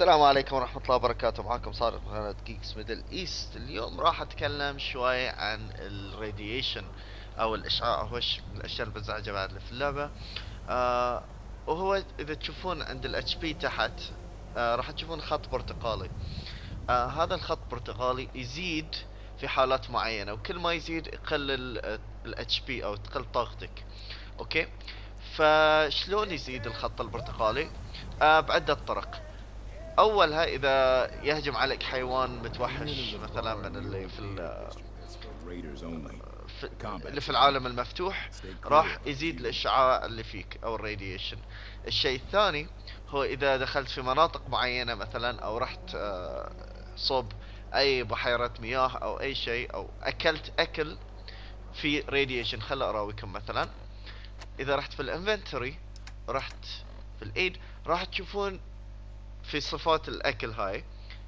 السلام عليكم ورحمة الله وبركاته. معاكم صادق من قناة جيكس ميدل ايست اليوم راح أتكلم شوي عن ال radiation أو الاشعاع هو من الأشياء المزعجة بعد في اللعبة. آه وهو إذا تشوفون عند ال HP تحت آه راح تشوفون خط برتقالي. آه هذا الخط برتقالي يزيد في حالات معينة وكل ما يزيد يقلل ال HP أو تقل طاقتك. okay؟ فشلون يزيد الخط البرتقالي؟ آه بعدة طرق. اولها إذا يهجم عليك حيوان متوحش مثلا من اللي في, في اللي في العالم المفتوح راح يزيد الإشعاع اللي فيك أو الراديشن. الشيء الثاني هو إذا دخلت في مناطق معينة مثلا أو رحت آه، صوب أي بحيرة مياه أو أي شيء أو أكلت أكل في radiation خل أراويكم مثلا. إذا رحت في ال inventory رحت في ال aid راح تشوفون في صفات الأكل هاي.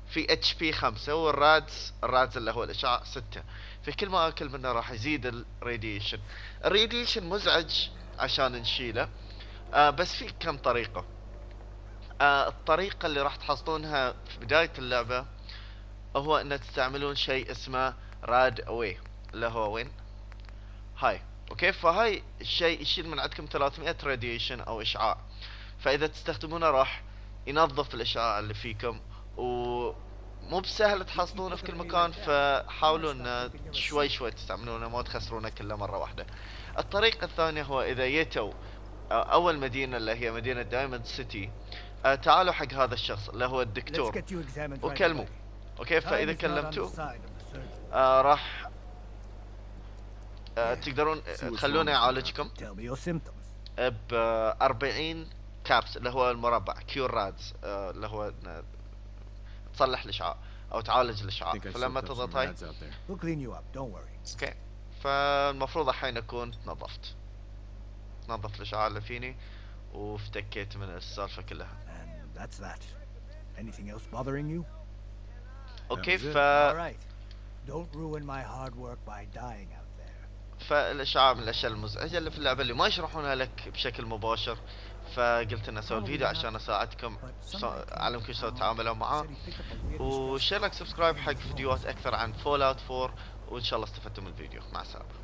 في HP خمسة وال rads ال rads اللي هو الاشعاع ستة. في كل ما أكل منه راح يزيد ال radiation ال radiation مزعج عشان نشيله. آه بس في كم طريقة. آه الطريقة اللي راح تحصلونها في بداية اللعبة هو ان تستعملون شيء اسمه RadAway اللي هو وين؟ هاي. okay؟ فهاي الشيء يشيل من عندكم 300 radiation أو إشعاع. فإذا تستخدمونه راح ينظف الاشعاع اللي فيكم ومو بسهل تحصلونه في كل مكان فحاولوا ان شوي شوي تستعملونه ما تخسرونه كله مرة واحدة. الطريقة الثانية هو إذا جيتوا أول مدينة اللي هي مدينة Diamond City تعالوا حق هذا الشخص اللي هو الدكتور. وكلموا. okay فإذا كلمتوه آه راح آه تقدرون تخلونه يعالجكم. ب 40 caps اللي هو المربع cure rads آه اللي هو تصلح الاشعاع أو تعالج الاشعاع فلما تضغط هاي okay فالمفروض الحين أكون نظفت. نظفت الاشعاع اللي فيني وافتكيت من السالفة كلها? okay ف Don't ruin my hard work by dying out there. فالاشعاع من الأشياء المزعجه اللي في اللعبة اللي ما يشرحونها لك بشكل مباشر. فقلت إني أسوي الفيديو عشان أساعدكم اعلمكم شلون تتعاملون معاه و share like subscribe حق فيديوهات أكثر عن Fallout 4 وإن شاء الله استفدتوا من الفيديو. مع السلامة.